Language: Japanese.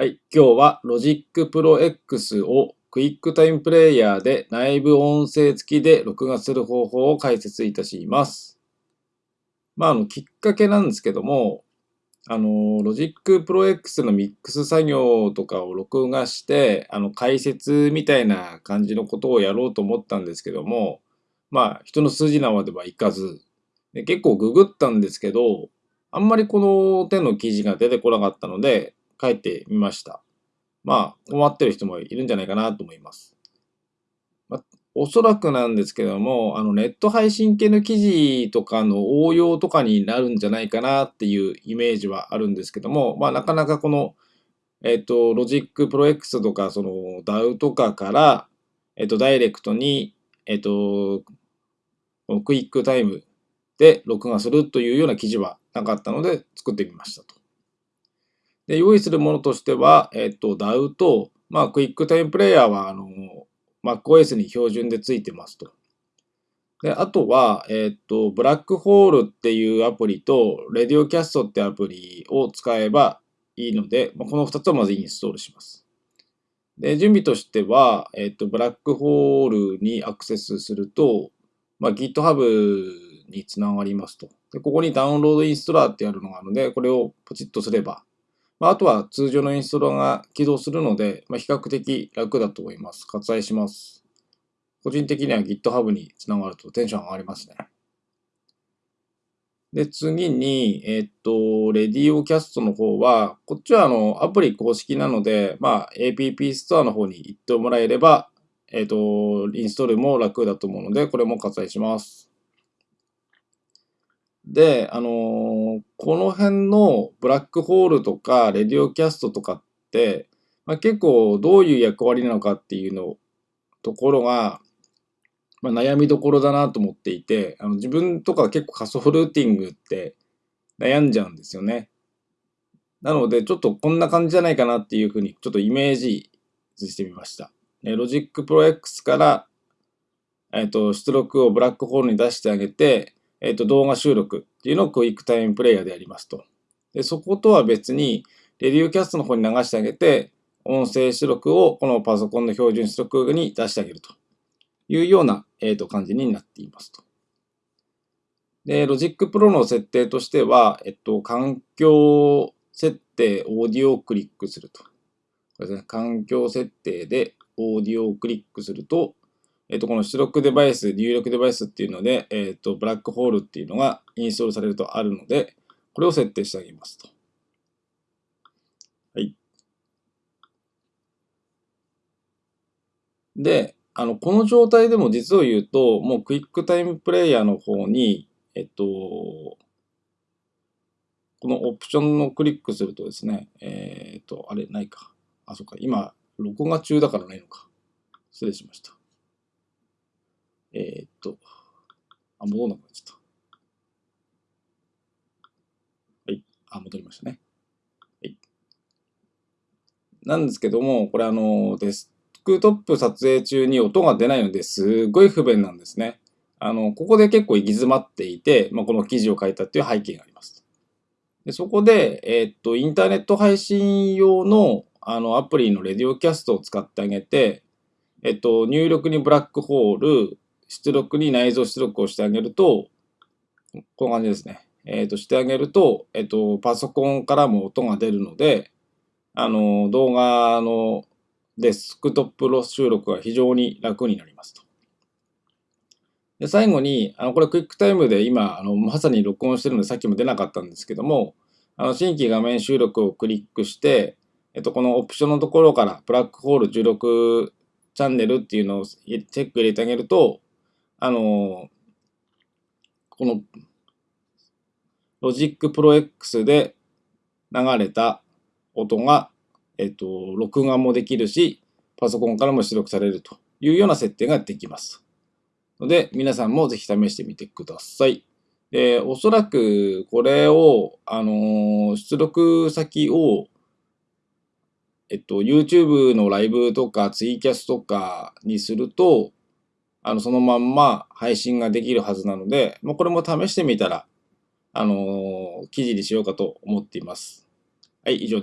はい、今日は Logic Pro X をクイックタイムプレイヤーで内部音声付きで録画する方法を解説いたします。まあ、あの、きっかけなんですけども、あの、Logic Pro X のミックス作業とかを録画して、あの、解説みたいな感じのことをやろうと思ったんですけども、まあ、人の数字なまではいかず、で結構ググったんですけど、あんまりこの手の記事が出てこなかったので、書いてみました。まあ、困ってる人もいるんじゃないかなと思います。まあ、おそらくなんですけども、あの、ネット配信系の記事とかの応用とかになるんじゃないかなっていうイメージはあるんですけども、まあ、なかなかこの、えっ、と、 Logic Pro X とか、その DAW とかから、えっ、と、ダイレクトに、えっ、と、クイックタイムで録画するというような記事はなかったので作ってみましたと。で、用意するものとしては、えっと、DAW と、まあ、クイックタイムプレイヤーは、あの、MacOS に標準でついてますと。で、あとは、えっと、ブラックホールっていうアプリと、レディオキャストってアプリを使えばいいので、まあ、この2つをまずインストールします。で、準備としては、えっと、ブラックホールにアクセスすると、まあ、GitHub につながりますと。で、ここにダウンロードインストラーってやるのがあるので、これをポチッとすれば、まあ、あとは通常のインストーラが起動するので、まあ、比較的楽だと思います。割愛します。個人的には GitHub につながるとテンション上がりますね。で、次に、えっと、レディオキャストの方は、こっちはあの、アプリ公式なので、まあ、APP ストアの方に行ってもらえれば、えっと、インストールも楽だと思うので、これも割愛します。で、あのー、この辺のブラックホールとか、レディオキャストとかって、まあ、結構どういう役割なのかっていうの、ところが、まあ、悩みどころだなと思っていて、あの自分とか結構仮想ルーティングって悩んじゃうんですよね。なので、ちょっとこんな感じじゃないかなっていうふうに、ちょっとイメージしてみました。 Logic Pro X から、えっ、ー、と、出力を BlackHole に出してあげて、えっ、と、動画収録っていうのを QuickTime Player でやりますと。で、そことは別に、 LadioCast の方に流してあげて、音声出力をこのパソコンの標準出力に出してあげるというような、えー、と感じになっていますと。で、 Logic Pro の設定としては、えっと、環境設定、オーディオをクリックすると。これですね、環境設定でオーディオをクリックすると、えっ、と、この出力デバイス、入力デバイスっていうので、えっ、と、ブラックホールっていうのがインストールされるとあるので、これを設定してあげますと。はい。で、あの、この状態でも実を言うと、もうクイックタイムプレイヤーの方に、えっと、このオプションをクリックするとですね、えっ、と、あれ、ないか。あ、そっか。今、録画中だからないのか。失礼しました。えー、っと、あ、戻らなくなっちゃった。はい。あ、戻りましたね。はい。なんですけども、これあの、デスクトップ撮影中に音が出ないのですごい不便なんですね。あの、ここで結構行き詰まっていて、まあ、この記事を書いたっていう背景があります。でそこで、えー、っと、インターネット配信用のあのアプリのレディオキャストを使ってあげて、えっと、入力にブラックホール、出力に内蔵出力をしてあげると、こんな感じですね。えっ、ー、と、してあげると、えっ、ー、と、パソコンからも音が出るので、あの、動画のデスクトップロ収録が非常に楽になりますと。で、最後に、あの、これ QuickTime で今、あの、まさに録音してるのでさっきも出なかったんですけども、あの、新規画面収録をクリックして、えっと、このオプションのところから、 BlackHole 16チャンネルっていうのをチェック入れてあげると、あの、このロジックプロ X で流れた音が、えっと、録画もできるし、パソコンからも出力されるというような設定ができます。ので、皆さんもぜひ試してみてください。で、おそらくこれを、あの出力先を、えっと、YouTube のライブとかツイキャスとかにすると、あの、そのまんま配信ができるはずなので、まあ、これも試してみたら、あのー、記事にしようかと思っています。はい、以上